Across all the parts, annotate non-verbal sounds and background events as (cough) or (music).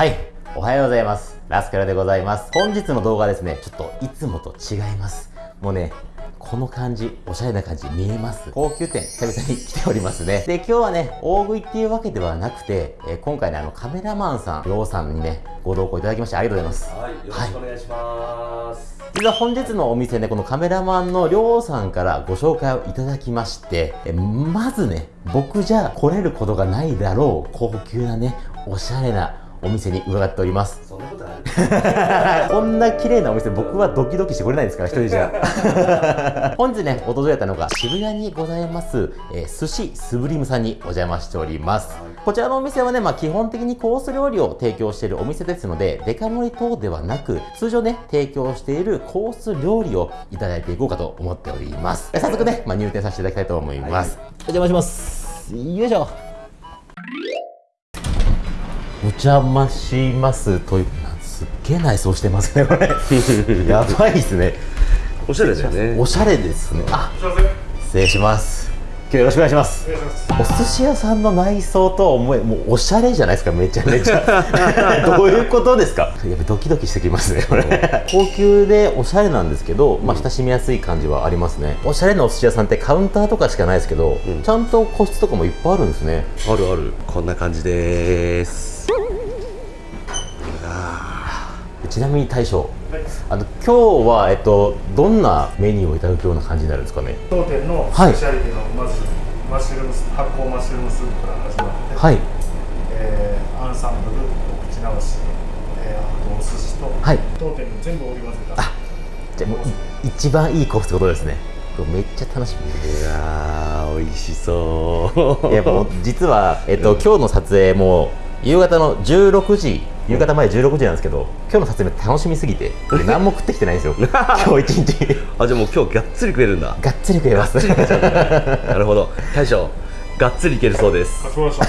はい。おはようございます。ラスカルでございます。本日の動画はですね。ちょっといつもと違います。もうねこの感じ、おしゃれな感じ見えます。高級店、久々に来ておりますね。で、今日はね、大食いっていうわけではなくて、えー今回ね、あの、カメラマンさん、りょうさんにね、ご同行いただきましてありがとうございます。はい、よろしくお願いします。実は本日のお店ね、このカメラマンのりょうさんからご紹介をいただきまして、えまずね、僕じゃ来れることがないだろう、高級なね、おしゃれなお店に伺っております。そんなことある？(laughs) こんな綺麗なお店、僕はドキドキして来れないですか？ら、一人じゃ。(laughs) 本日ね、訪れたのが渋谷にございます、えー寿司スブリムさんにお邪魔しております。こちらのお店はね、まあ基本的にコース料理を提供しているお店ですので、デカ盛り等ではなく、通常ね、提供しているコース料理をいただいていこうかと思っております。え早速ね、まあ、入店させていただきたいと思います。お邪魔します。よいしょ。お邪魔しますというすっげえ内装してますねこれ。(laughs) やばいですね。おしゃれだよね。おしゃれですね。あ失礼します。今日よろしくお願いします。お寿司屋さんの内装とは思えもうおしゃれじゃないですかめちゃめちゃ。(laughs) どういうことですか？やっぱドキドキしてきますねこれ。高級でおしゃれなんですけど、まあ、親しみやすい感じはありますね。おしゃれなお寿司屋さんってカウンターとかしかないですけど、ちゃんと個室とかもいっぱいあるんですね。あるある。こんな感じです。ちなみに大将、あの今日は、えっと、どんなメニューをいただくような感じになるんですかね？当店のスはいペシャリティのまずマッシュルームス発酵マッシュルームスープから始まって、はい。えーアンサンブルお口直し、えーあとお寿司と、はい。当店の全部織り交ぜた。じゃあもうい一番いいコースってことですね。めっちゃ楽しみ。いやー、美味しそう。いやもう実は、えっと、今日の撮影も夕方の16時夕方前16時なんですけど今日の撮影楽しみすぎてで何も食ってきてないんですよ (laughs) 今日一日あ、じゃあもう今日がっつり食えるんだ。がっつり食えますなるほど。大将、がっつりいけるそうです。あそうでした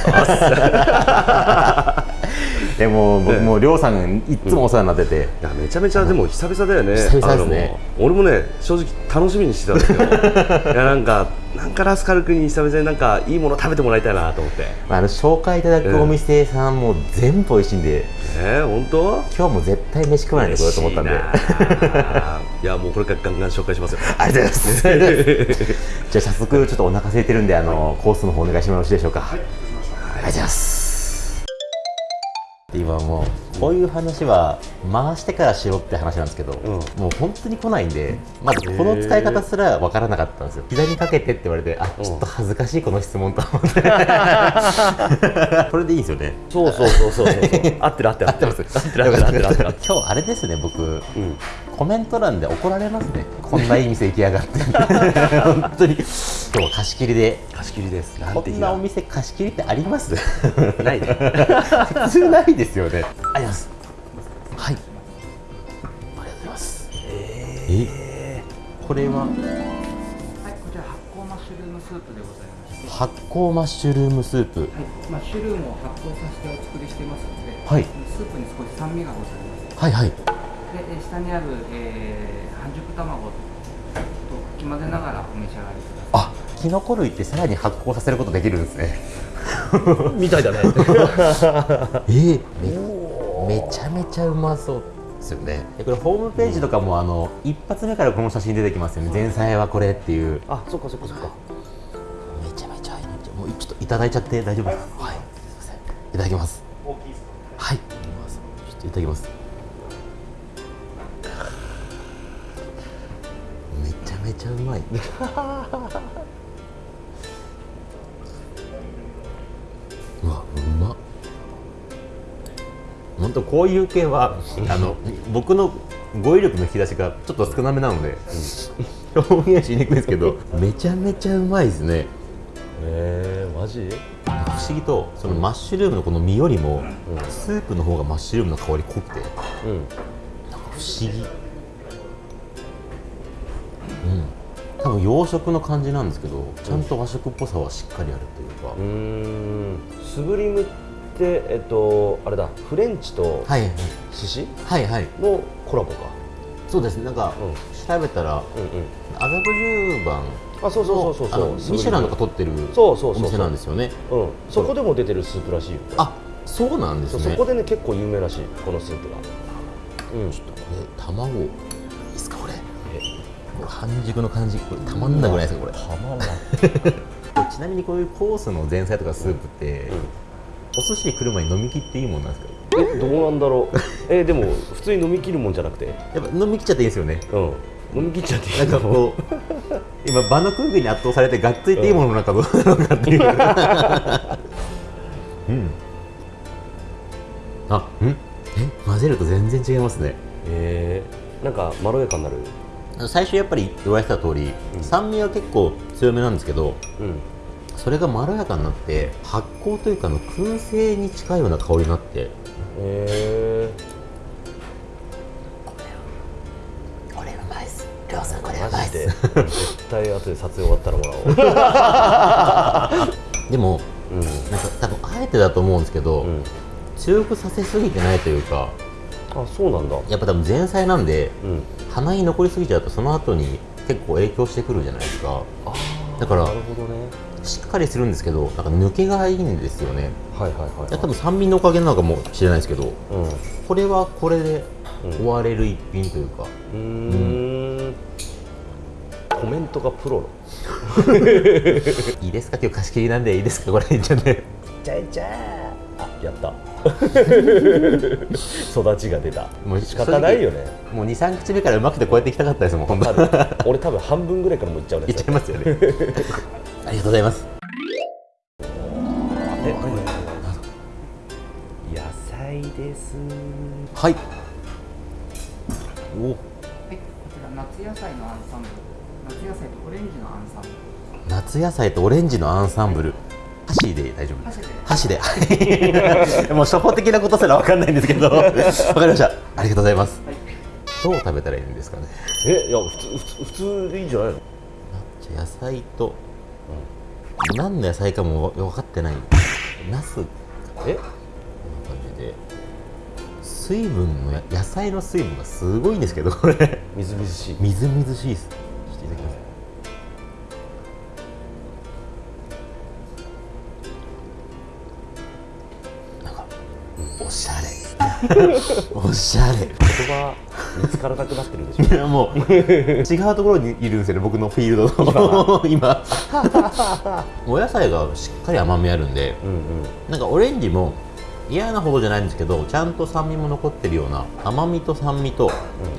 (laughs) でも僕もうりょうさんいっつもお世話になってて、いやめちゃめちゃでも久々だよね。久々ですね。俺もね正直楽しみにしてたんですけど、(laughs) いやなんかなんかラスカル君に久々になんかいいもの食べてもらいたいなと思って。まあ、あの紹介いただくお店さんも全部美味しいんで、えー、本当？今日も絶対飯食わないでこようと思ったんで。いやもうこれからガンガン紹介しますよ。ありがとうございます。(laughs) じゃあ早速ちょっとお腹空いてるんであのコースの方お願いしてもよろしいでしょうか。はい、ありがとうございます今もうこういう話は回してからしろって話なんですけど、ん。もう本当に来ないんでまずこの使い方すら分からなかったんですよ。膝にかけてって言われてあちょっと恥ずかしいこの質問と思って。(laughs) これでいいんですよね。そうそうそうそうそう。(laughs) 合ってる合ってる合ってる。合ってます。合ってる合ってる合ってる合ってる。今日あれですね僕。うん。コメント欄で怒られますね。こんないい店行きやがって。(laughs) 本当に。今日は貸し切りで。貸し切りです。なこんなお店貸し切りってあります？ないね。普通ないですよね。あります。はい。ありがとうございます。え？これは？はい、こちら発酵マッシュルームスープでございます。発酵マッシュルームスープ。はい、マッシュルームを発酵させてお作りしていますので、はい。スープに少し酸味がございます。はいはい。で、え下にある、えー、半熟卵とかき混ぜながらお召し上がりください。あキノコ類ってさらに発酵させることできるんですね。みたいだね。(laughs) え？ー、めめちゃめちゃうまそうですよね。でこれホームページとかもあの一発目からこの写真出てきますよね。前菜はこれっていう。あ、そっかそっかそっか。めちゃめちゃいい。もうちょっといただいちゃって大丈夫ですか？はい。すいません。いただきます。大きいですはい。ちょっといただきます。めちゃめちゃうまい (laughs) 本当こういう系はあの僕の語彙力の引き出しがちょっと少なめなので、表現しにくいですけどめちゃめちゃうまいですねえー、マジ？不思議とそのマッシュルームのこの身よりも、スープの方がマッシュルームの香り濃くてなんかうん。不思議うん多分洋食の感じなんですけどちゃんと和食っぽさはしっかりあるというか、うーん。スブリムってえっとあれだフレンチとはいはい。寿司？はいはい。のコラボか。そうです。なんか、うん。調べたらうんうん。麻布十番あそうそうそうそうそう。ミシュランとか取ってるそうそうそうそう。お店なんですよね。うん、そこでも出てるスープらしいよ。あそうなんですね。そうそこでね結構有名らしいこのスープが。うん。ちょっとこれ卵。いいですかこれ。これ半熟の感じ。これたまんなくないですかこれ。たまらん (laughs) これちなみにこういうコースの前菜とかスープって、お寿司来る前に飲み切っていいもんなんですか？えどうなんだろう。えでも普通に飲み切るもんじゃなくて？やっぱ飲み切っちゃっていいですよね。うん。飲み切っちゃっていい。なんかこう今場の空気に圧倒されてがっついていいものの中どうなのかっていう。うん。あうん。え混ぜると全然違いますね。えー、なんかまろやかになる？最初やっぱり言われてた通り、酸味は結構強めなんですけどうんそれがまろやかになって発酵というかあの燻製に近いような香りになって。えこれうまいっす。りょうさんこれー、うまいっす。絶対後で撮影終わったらもら (laughs) でもおうなんか多分あえてだと思うんですけど、うん、うん、強くさせすぎてないというかあそうなんだ。やっぱ多分前菜なんでうん。鼻に残りすぎちゃうとその後に結構影響してくるじゃないですか。あーだからなるほどねしっかりするんですけどなんか抜けがいいんですよね。はいはいはい、い。や多分酸味のおかげなのかもしれないですけどうん。これはこれでうん。終われる一品というか、うーん。コメントがプロの。(laughs) いいですか？今日貸し切りなんでいいですか？これじゃねちゃいちゃあやった育ちが出た。もう仕方ないよね。もう23口目からうまくてこうやっていきたかったですもん本当 (laughs) 俺多分半分ぐらいからもういっちゃうね。いっちゃいますよね。(laughs) ありがとうございます。え野菜です。はい。お。はい、こちら夏野菜のアンサンブル。夏野菜とオレンジのアンサンブル。夏野菜とオレンジのアンサンブル箸で大丈夫です。箸で。箸で。はい。(laughs) もう初歩的なことすら分かんないんですけど。(laughs) わかりました。ありがとうございます。はい。どう食べたらいいんですかね？えいや普通普通普通でいいんじゃないの？じゃあ野菜と、何の野菜かも分かってない。ナスこんなえ感じで。水分のや野菜の水分がすごいんですけどこれ。みずみずしい。みずみずしいです。ちょっといただきます (laughs) おしゃれ。言葉見つからなくなってるでしょ。いやもう違うところにいるんですよね僕のフィールドの。今お野菜がしっかり甘みあるんでうんうん。なんかオレンジも嫌なほどじゃないんですけどちゃんと酸味も残ってるような甘みと酸味と、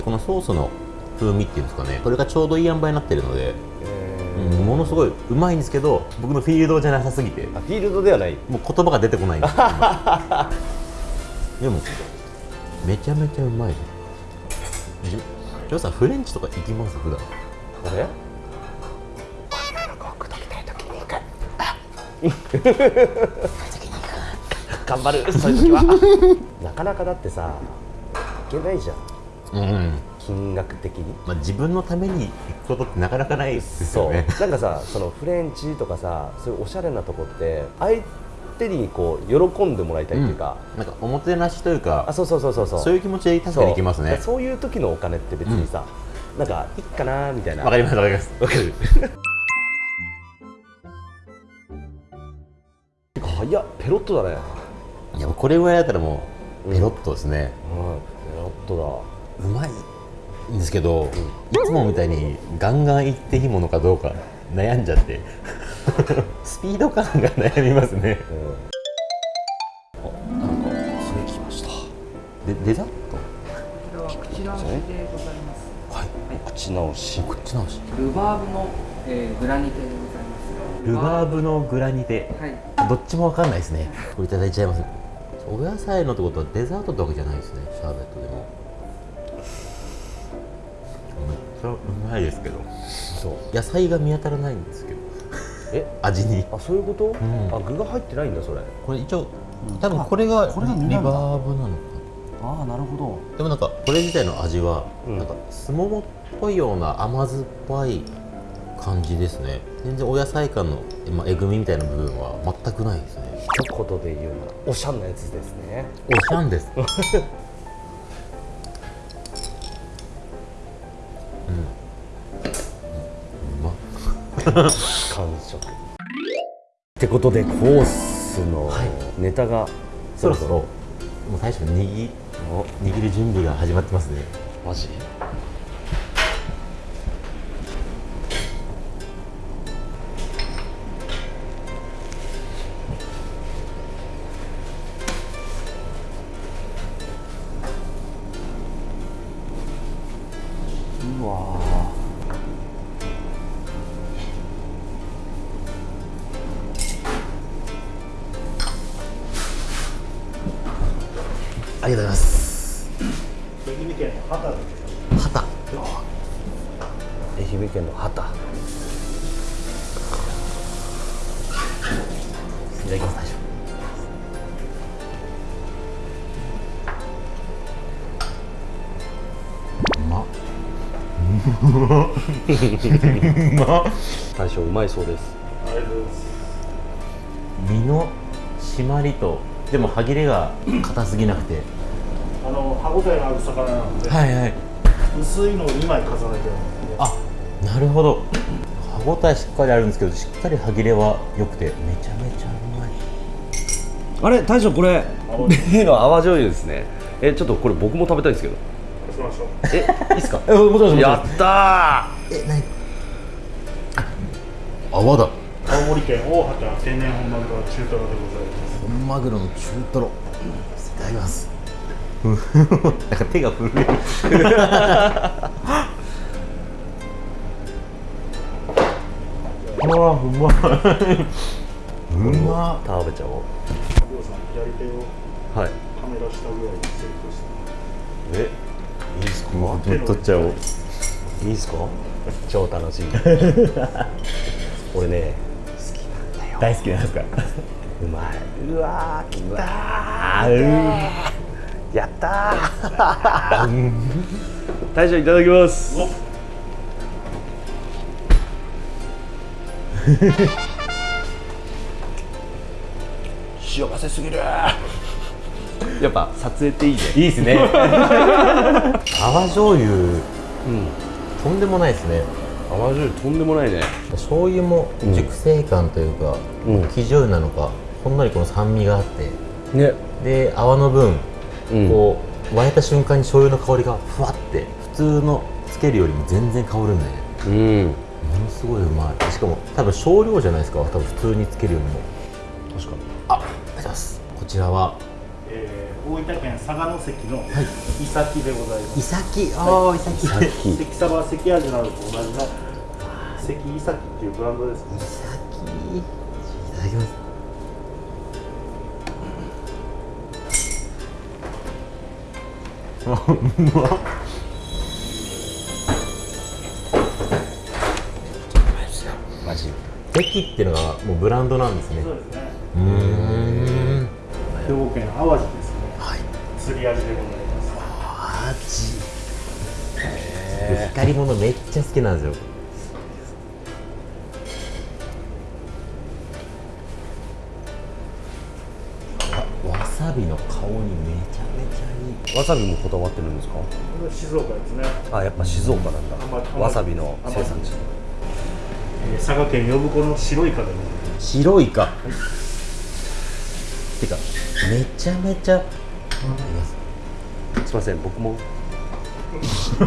このソースの風味っていうんですかね。これがちょうどいい塩梅になってるので、えうんものすごいうまいんですけど僕のフィールドじゃなさすぎて。フィールドではない。もう言葉が出てこないんです (laughs) でもめちゃめちゃうまいですじジョーさんフレンチとか行きます？普段。あれ？(laughs) 頑張る。(laughs) そういう時は。(laughs) なかなかだってさいけないじゃん。うん、金額的に。まあ、自分のために行くことってなかなかないですそう。よねなんかさそのフレンチとかさそういうおしゃれなとこって相手にこう喜んでもらいたいっていうか、なんかおもてなしというかあそうそうそうそう。そうそういう気持ちで確かに行きますね。そう。いう時のお金って別にさ、なんかいっかなみたいな。わかりますわかります。わかる。早っペロッとだねいやこれぐらいだったらもうペロッとですね、うんペロッとだ。うまいんですけど、いつもみたいにガンガン行っていいものかどうか悩んじゃって。スピード感が悩みますね。うん。なんかそれきました。でデザート？これは口直しでございます。はい。口直し。こっち直し。ルバーブの、えーグラニテでございます。ルバーブのグラニテ。はい。どっちもわかんないですね。これいただいちゃいます。お野菜のってことはデザートってわけじゃないですね。シャーベットでも。めっちゃうまいですけどそう。野菜が見当たらないんですけど。え？味に。あそういうこと、ん。あ具が入ってないんだそれ。これ一応多分これがこれがリバーブなのかああなるほど。なでもなんかこれ自体の味は、うん。なんかすももっぽいような甘酸っぱい感じですね。全然お野菜感の、まあ、えぐみみたいな部分は全くないですね。一言で言うならおしゃんなやつですね。おしゃんです (laughs) 完食ってことでコースのネタがそろそろもう大将握握る準備が始まってますね。マジ？愛媛県の畑いただきます大将うまうま大将うまいそうですありがとうございます身の締まりとでも歯切れが硬すぎなくてあの歯ごたえのある魚なので、はいはい薄いのを2枚重ねてるんであなるほど。歯ごたえしっかりあるんですけどしっかり歯切れは良くてめちゃめちゃうまい。あれ大将これ。青例の泡醤油ですね。えちょっとこれ僕も食べたいんですけど。そうしましょう。えいいっすか？えもちろんやったえ何？あ泡だ。青森県大畑天然本マグロ中トロでございます。本マグロの中トロ。いただきます。(laughs) なんか手が震える (laughs) ああうまいうまー食べちゃおう。をはい。カメラ下ぐらいにセットして。え？いいっすか？取っちゃおう。いいっすか？超楽しい。(laughs) 俺ね好きなんだよ。大好きなんですか？うまい。うわーきたー。やったー。大将いただきます (laughs) 幸せすぎる。やっぱ撮影っていいね。いいですね。(laughs) 泡醤油。うん。とんでもないですね。泡醤油とんでもないね。醤油も熟成感というか、うん。生醤油なのかほんのりこの酸味があって。ね。で泡の分、うん。こう沸いた瞬間に醤油の香りがふわって普通のつけるよりも全然香るんでうんものすごいうまい。しかも多分少量じゃないですか。多分普通につけるよりも。確かに。ああります。こちらは。えー、大分県佐賀関のイサキでございます、イサキああイサキさっき関サバ関味などと同じの関イサキっていうブランドですね。イサキいただきます。あ (laughs) うまっジ関っていうのがもうブランドなんですね。そうですね。うーん兵庫県淡路ですね。はい。釣り味でございます。味光り物めっちゃ好きなんですよあわさびの香りめちゃめちゃいい。わさびもこだわってるんですか静岡ですね、あやっぱ静岡なんだ。あんわさびの生産地。えー佐賀県呼子の白イカでございます白イカてかめちゃめちゃすすいません僕も。(laughs)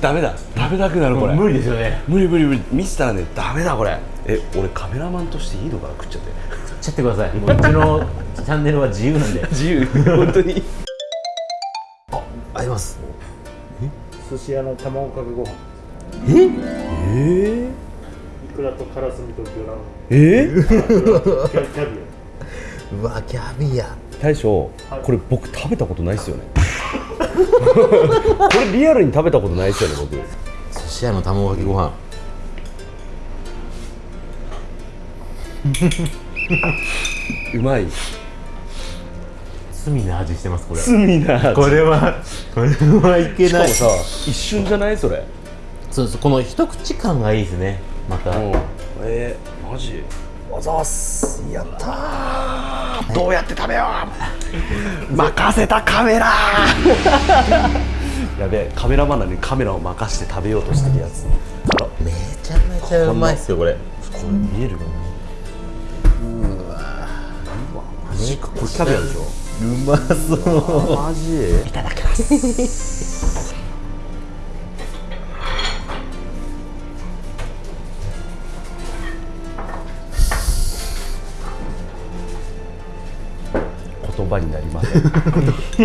ダメだ。食べたくなるこれ。無理ですよね。無理無理無理。見せたらねダメだこれ。え俺カメラマンとしていいのかな食っちゃって。食っちゃってください。もううちのチャンネルは自由なんで。(laughs) 自由。本当に。ああります。寿司屋の卵かけご飯え？え？イクラとカラスミと魚卵え？キャキャビうわキャビア。大将これ僕食べたことないっすよね。これリアルに食べたことないっすよね僕。寿司屋の卵かけご飯。うまい。罪な味してますこれ。罪なこれはこれはいけない。しかもさ一瞬じゃないそれそうそうこの一口感がいいですね。また、う。んえー、マジ？あざーす。やったー。どうやって食べよう。任せたカメラ。(laughs) やべえカメラマンなのにカメラを任して食べようとしてるやつ。あらめちゃめちゃうまいっすよこれ。これ見えるめジか。これキャビアでしょ。うまそう。マジ？いただきます葉になりません。(laughs)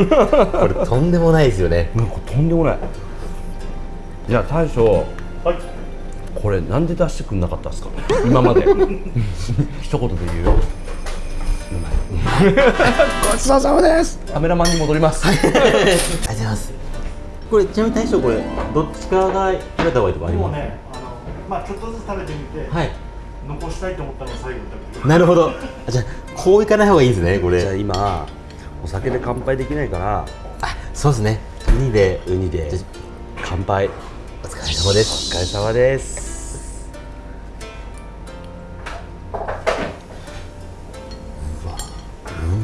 これとんでもないですよね。なんかとんでもない。じゃあ大将はい。これなんで出してくんなかったんですか？今まで。(laughs) 一言で言うよ。うまいごちそうさまです。カメラマンに戻ります。ありがとうございます。これちなみに大将これどっちかが食べた方がいいとかあります？ねあのまあちょっとずつ食べてみて、はい。残したいと思ったのを最後に食べてなるほど。あじゃあこういかない方がいいんですねこじゃあれ今お酒で乾杯できないから。あそうですね。ウニでウニで。乾杯。お疲れ様です。お疲れ様です。う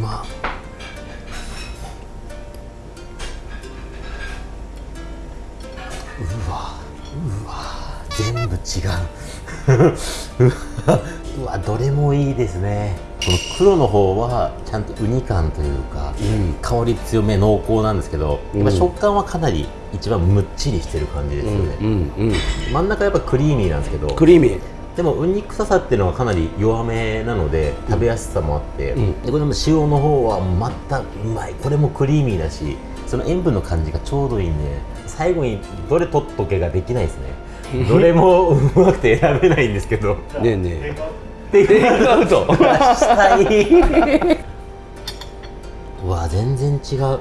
ま。っうわうわ。全部違う。うわうわどれもいいですね。この黒の方はちゃんとウニ感というか、うん。香り強め濃厚なんですけど、うん。食感はかなり一番むっちりしてる感じですよね、うんうん真ん中やっぱクリーミーなんですけどクリーミー。でもウニ臭さっていうのはかなり弱めなので食べやすさもあって、うん。でこれも塩の方はまたうまい。これもクリーミーだしその塩分の感じがちょうどいいんで最後にどれ取っとけができないですね。(laughs) どれもうまくて選べないんですけど。ねえねえテイクアウト。したいうわ全然違う。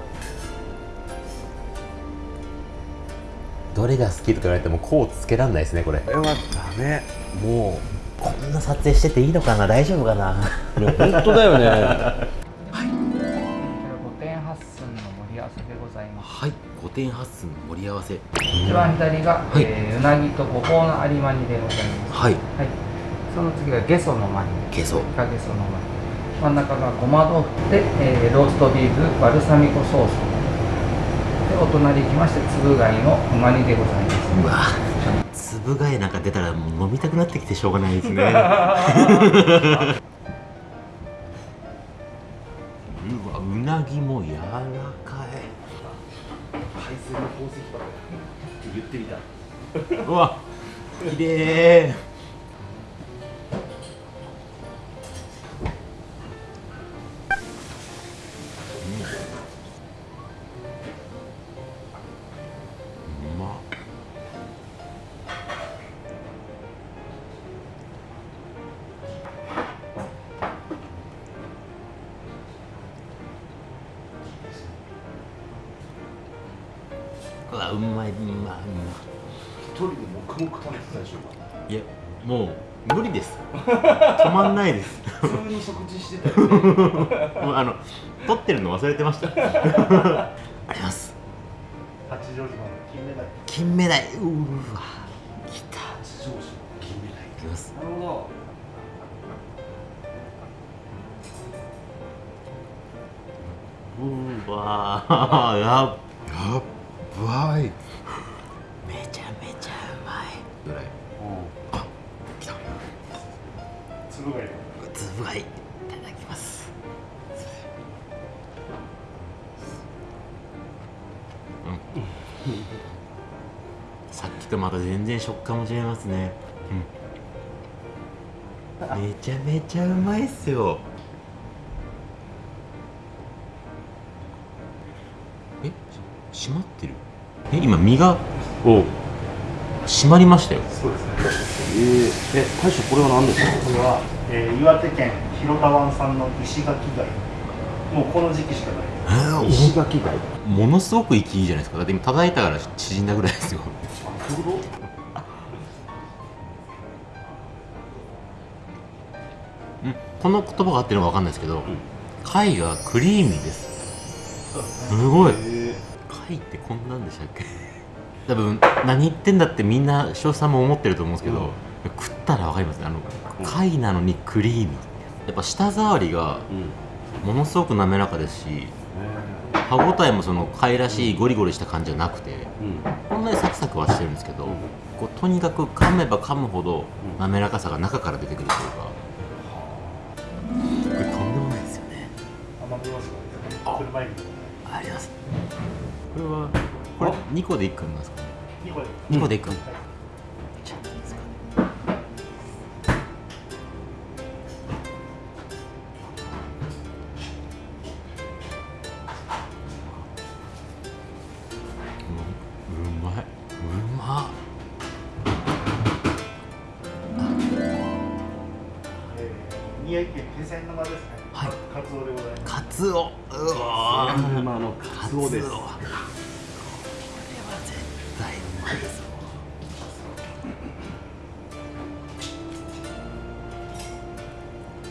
どれが好きとか言われてもこうつけらんないですねこれ。これはダメ。もこんな撮影してていいのかな大丈夫かな。ういや本当だよね。こちら5点8寸の盛り合わせでございます。はい。5点8寸の盛り合わせ。一番左が、はい。えーうなぎとごぼうの有馬煮でございます。はい。はいその次がゲソのマニゲソ。がゲソのマニ真ん中がごま豆腐で、えーローストビーフバルサミコソース。でお隣行きましてつぶ貝のうま煮でございます。うわ。つぶ貝なんか出たらもう飲みたくなってきてしょうがないですね。うわうなぎも柔らかい。海鮮の宝石箱。って言ってみたうわ綺麗忘れてました。あります。八丈島の金目鯛。金目鯛。うーわ。きた。八丈島金目鯛。いきます。なるほど。うーわやっとまた全然食感も違いますね、うん、めちゃめちゃうまいっすよ。え？し閉まってる？え？今身が？お閉まりましたよ。そうですね。えー、え大将これは何ですか？これは、えー岩手県広田湾産の石垣貝。もうこの時期しかない。石垣貝？ものすごく生きいいじゃないですか。だって今叩いたから縮んだぐらいですよこの言葉が合ってるのか分かんないですけど、貝がクリーミーです。すごい。貝ってこんなんでしたっけ？(laughs) 多分何言ってんだってみんな翔さんも思ってると思うんですけど、食ったら分かりますね。あの貝なのにクリーミー。やっぱ舌触りがうん。ものすごく滑らかですし歯ごたえもその貝らしいゴリゴリした感じじゃなくてうん。ほんのりサクサクはしてるんですけど、こうとにかく噛めば噛むほど滑らかさが中から出てくるというか、ですね車エビあります。これはこれ2個で1個なんですかね。2個で。2個で1個、はい。じゃあい。いですかううまいうま宮城県気仙沼ですねはい。カツオでございます。カツオ。うわー。沼のカツオです。これは絶対うまいぞ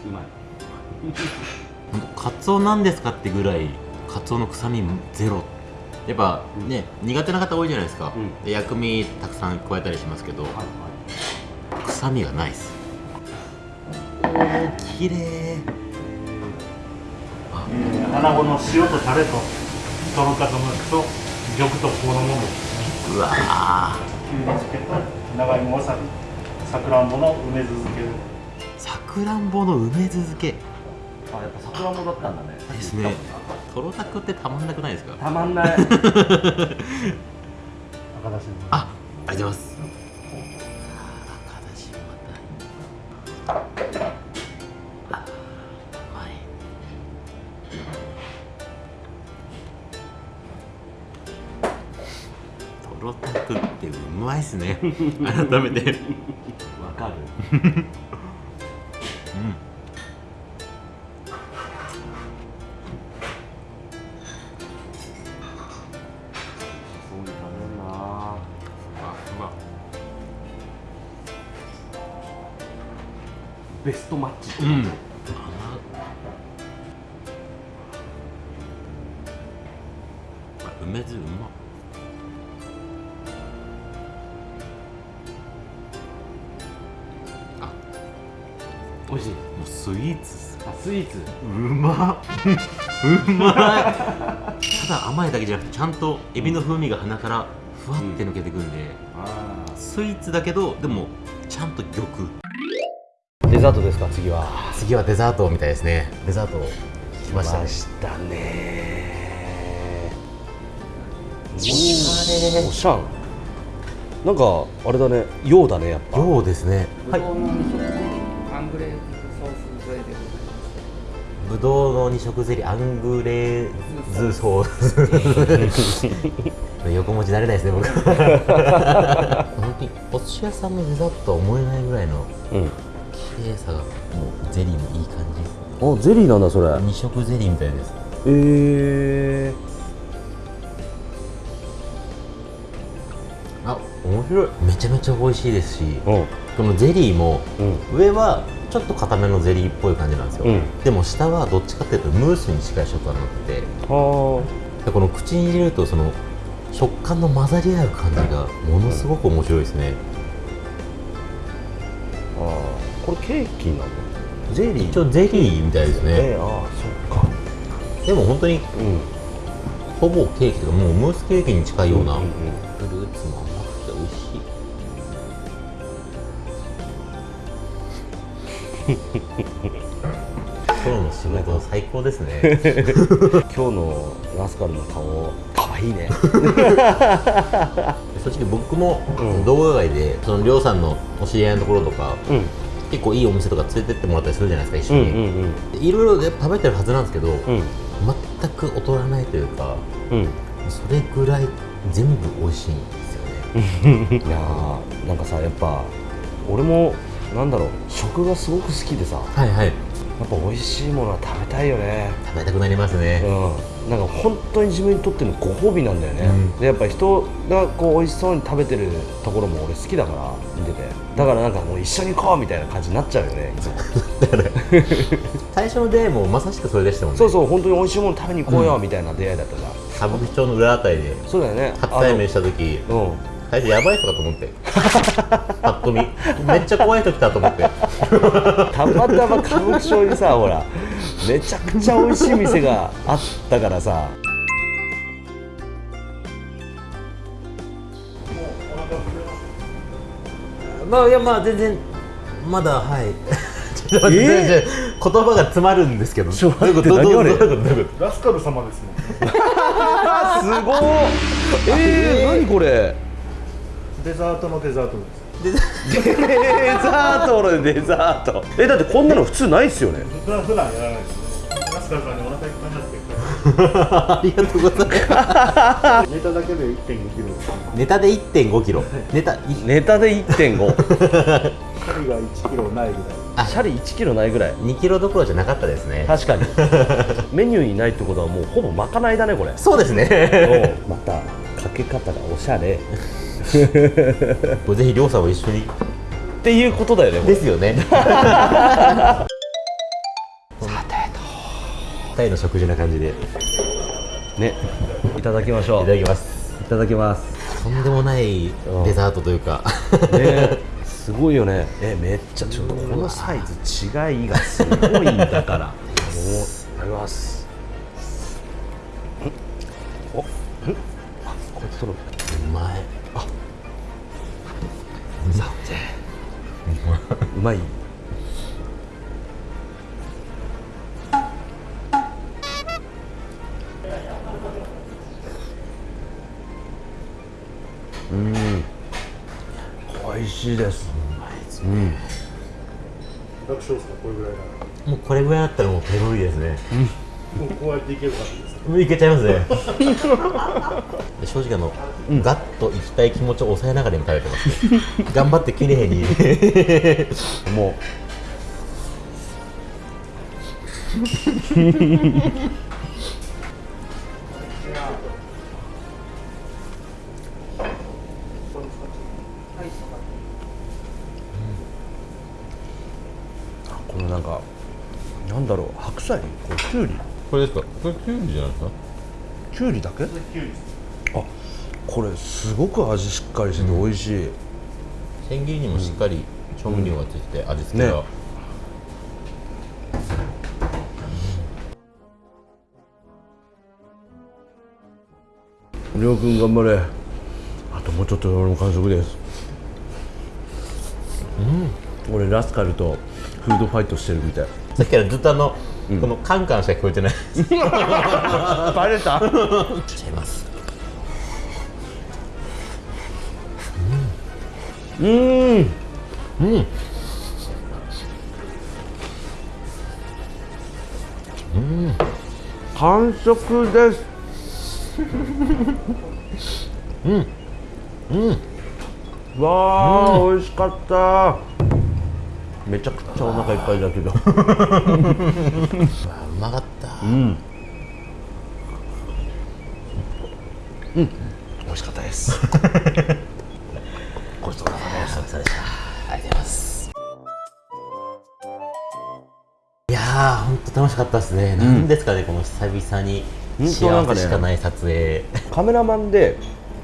うまいカツオなんですかってぐらいカツオの臭みゼロ。やっぱね、苦手な方多いじゃないですか、うん。で薬味たくさん加えたりしますけど、はい。は臭みがないです。綺麗えー穴子の塩とタレととろたかむと玉とこのもの。うわー。きゅうり漬けと長芋わさびさくらんぼの梅酢漬け。でさくらんぼの梅酢漬け。いあやっぱさくらんぼだったんだね。ですね。とろたくってたまんなくないですか？たまんない。(laughs) ありがとうございますとろたくってうまいっすね改めてわかるうんベストマッチってうん感じあうまい。ただ甘いだけじゃなくてちゃんとエビの風味が鼻からふわって抜けてくんで、あスイーツだけどでもちゃんと玉。デザートですか次は？次はデザートみたいですね。デザート来ましたね。したね。おしゃん。なんかあれだね。洋だねやっぱ。ようですね。ぶどぶどうの二色ゼリーアングレーズソース。(laughs) 横文字慣れないですね僕。本当にお寿司屋さんのデザートとは思えないぐらいのうん。綺麗さがもうゼリーもいい感じ。ですあゼリーなんだそれ。二色ゼリーみたいです。えあ面白い。めちゃめちゃ美味しいですしー、うん。このゼリーもうん。上はちょっと固めのゼリーっぽい感じなんですよ、うん。でも下はどっちかっていうとムースに近い食感になって。てはでこの口に入れるとその食感の混ざり合う感じがものすごく面白いですね、ああー。これケーキなの？ゼリー？一応ゼリーみたいですね。えー、ああそっか。でも本当にうん。ほぼケーキというかもうムースケーキに近いような、うんうん。フルーツも甘くて美味しい今日の仕事最高ですね。(laughs) 今日のラスカルの顔かわいいね。(laughs) 正直僕もうん。動画外でそのりょうさんのお知り合いのところとかうん。結構いいお店とか連れてってもらったりするじゃないですか一緒に、いろいろで食べてるはずなんですけど、うん。全く劣らないというかうん。それぐらい全部美味しいんですよね。(laughs) いやーなんかさやっぱ俺もなんだろう食がすごく好きでさ。はいはい。やっぱ美味しいものは食べたいよね。食べたくなりますね、うん、なんか本当に自分にとってのご褒美なんだよね、うん。でやっぱ人がこう美味しそうに食べてるところも俺好きだから見てて。だからなんかもう一緒に行こうみたいな感じになっちゃうよね (laughs) 最初の出会いもまさしくそれでしたもんね。そうそう本当に美味しいもの食べに行こうよみたいな出会いだったじゃん、歌舞伎町の裏あたりでそうだよね。初対面した時。うん最初やばい人かと思って。パッと見。めっちゃ怖い人来たと思って。たまたま歌舞伎町にさほらめちゃくちゃ美味しい店があったからさ。まあいやまあ全然まだはい。ちょっと言葉が詰まるんですけど。ちょっと？待ってどういうこと？ういうこと？どういうこラスカル様ですもん。あ (laughs) すごいえー、何これ？デザートのデザートです。デザート。のデザート。えだってこんなの普通ないっすよね。普段普段やらないです。ねラスカルさんにお腹いっぱいになってと (laughs) ありがとうございます。ネタだけで1 5キロ。ネタで1 5キロ。ネタいネタで1.5距離が1キロないぐらい。シャリ1キロないぐらい。2キロどころじゃなかったですね。確かに。(laughs) メニューにないってことはもうほぼまかないだねこれ。そうですね。また。かけ方がおしゃれこれぜひりょうさんも一緒に。っていうことだよねですよね。(laughs) さてと。タイの食事な感じで。いね。いただきましょう。ただきます。いただきます。とんでもないデザートというか。ね。すごいよね。えめっちゃちょっとこのサイズ違いがすごいんだから。もういただきます。おん。あこうやって取る。うまいさてうまい。うん。美味しいです。楽勝ですか？これぐらいなら。もうこれぐらいだったらもうペロリですねもうこうやっていけるかもういけちゃいますね。で (laughs) 正直あの、ガッといきたい気持ちを抑えながら今食べてます (laughs) 頑張って綺麗に。(laughs) もう。あこのなんかなんだろう白菜？これきゅうりこれですか？これキュウリじゃないですか？きゅうりだけ？キュウリです。あこれすごく味しっかりしてて美味しい、千切りにもしっかり調味料がついてて味付けが、ね。りょうくん頑張れ。あともうちょっとで俺も完食です。うん。俺ラスカルとフードファイトしてるみたい。さっきからずっとあの、このカンカンしか聞こえてない。(laughs) バレた。ちゃいます。うん。うん。完食です。(laughs) うん。わあ、美味しかった。めちゃお腹いっぱいだけど。(laughs) うまかった。うん。うん。美味しかったです。(laughs) ごちそうさまでした。ありがとうございます。いやー本当楽しかったですね、なんですかねこの久々に幸せしかない撮影、カメラマンで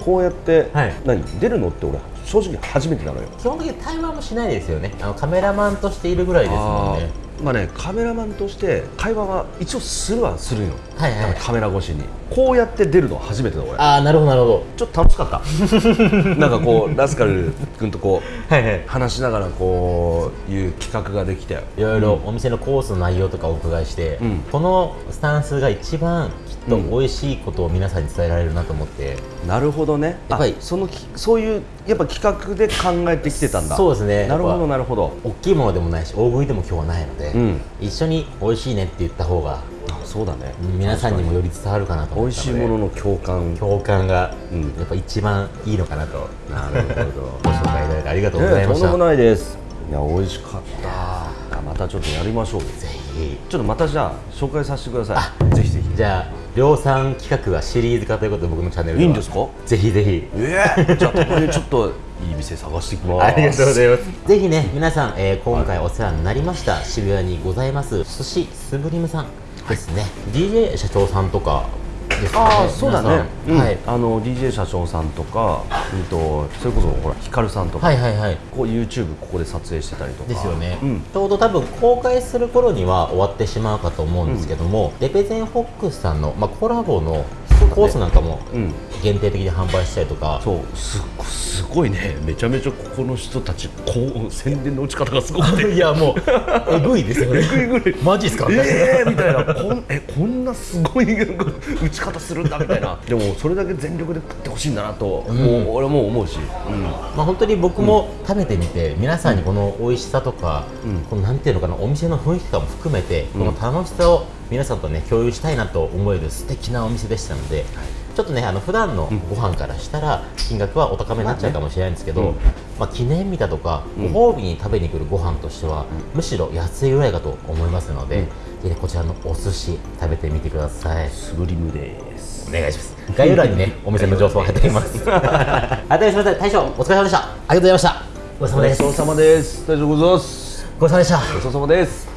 こうやって、はい。何出るのって俺正直初めてなのよ。基本的に対話もしないですよね。あのカメラマンとしているぐらいですもんね。まあねカメラマンとして会話は一応するはするよ、はいはい。カメラ越しに。こうやって出るのは初めてだ俺。ああなるほどなるほちょっと楽しかった。(laughs) なんかこうラスカル君とこうどはいはい。話しながらこういう企画ができていろいろお店のコースの内容とかお伺いして、うん。このスタンスが一番と美味しいことを皆さんに伝えられるなと思って、なるほどね。やっぱりあそのきそういうやっぱ企画で考えてきてたんだ。そうですね。なるほどなるほど。大きいものでもないし大食いでも今日はないので、うん。一緒に美味しいねって言った方があそうだね。皆さんにもより伝わるかなと美味思ったのでしいものの共感。共感がうん。やっぱ一番いいのかなと。なるほど。ご紹介いただいてありがとうございました、ねとんでもないです。いや美味しかった。あまたちょっとやりましょう。ぜひ。ちょっとまたじゃあ紹介させてください。ぜひぜひ。じゃあ量産企画はシリーズ化ということで僕のチャンネルでは。いいんですか？ぜひぜひ。ええじゃあたまにちょっといい店探してきます。(laughs) ありがとうございます。ぜひね、皆さん、えー今回お世話になりました、渋谷にございます、寿司スブリムさんですね。DJ 社長さんとかですかね。ああそうだね、皆さん。はい。あの DJ 社長さんとか、うん、とそれこそほらヒカルさんとか、はいはいはい。こう YouTube ここで撮影してたりとか。ですよね、うん。ちょうど多分公開する頃には終わってしまうかと思うんですけども、レペゼンフォックスさんの、まあ、コラボのコースなんかもうん。限定的に販売したりとか、そう。すすごいね。めちゃめちゃここの人たちこう宣伝の打ち方がすごくて。(laughs) いやもうえぐいですよね。えぐいぐらい。マジっすか、えーみたいな。こんえこんなすごい打ち方するんだみたいな。でもそれだけ全力で食ってほしいんだなと、もう俺も思うし、うん。まあ、本当に僕も食べてみて、皆さんにこの美味しさとか、うん。このなんていうのかなお店の雰囲気とかも含めて、この楽しさを皆さんとね共有したいなと思える素敵なお店でしたので、ちょっとねあの普段のご飯からしたら金額はお高めになっちゃうかもしれないんですけど、うんまあ、記念日だとかご褒美に食べに来るご飯としては、むしろ安いぐらいかと思いますので、ぜひねこちらのお寿司食べてみてください。スブリムですお願いします。概要欄にね、(laughs) お店の情報を貼っておきます。(laughs) あ、大将、大将、お疲れ様でした。ありがとうございました。ごちそうさまです。ごちそうさまですごちそうさまでした。ごちそうさまです